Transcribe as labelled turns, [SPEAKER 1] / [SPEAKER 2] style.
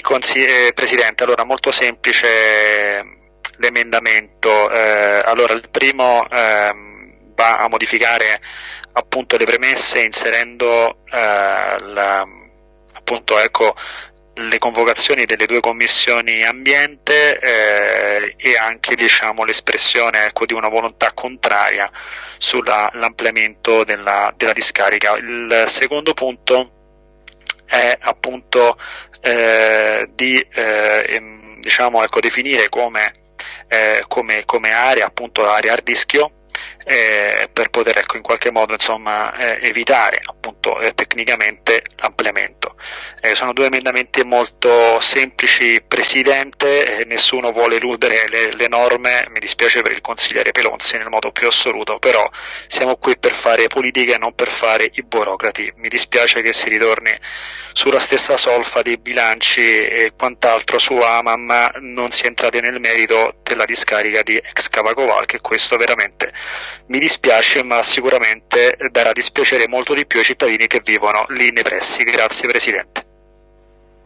[SPEAKER 1] Presidente, allora molto semplice l'emendamento. Eh, allora il primo ehm, va a modificare appunto le premesse inserendo eh, la, appunto ecco le convocazioni delle due commissioni ambiente eh, e anche diciamo, l'espressione ecco, di una volontà contraria sull'ampliamento della, della, discarica. Il secondo punto è appunto eh, di eh, diciamo, ecco, definire come, eh, come, come area, appunto, area a rischio eh, per poter ecco, in qualche modo insomma, eh, evitare appunto, eh, tecnicamente l'ampliamento. Eh, sono due emendamenti molto semplici, Presidente, nessuno vuole eludere le, le, norme, mi dispiace per il consigliere Pelonzi nel modo più assoluto, però siamo qui per fare politica e non per fare i burocrati. Mi dispiace che si ritorni sulla stessa solfa dei bilanci e quant'altro su Amam, ma non si è entrati nel merito della discarica di ex Cavacoval, che questo veramente mi dispiace, ma sicuramente darà dispiacere molto di più ai cittadini che vivono lì nei pressi. Grazie Presidente.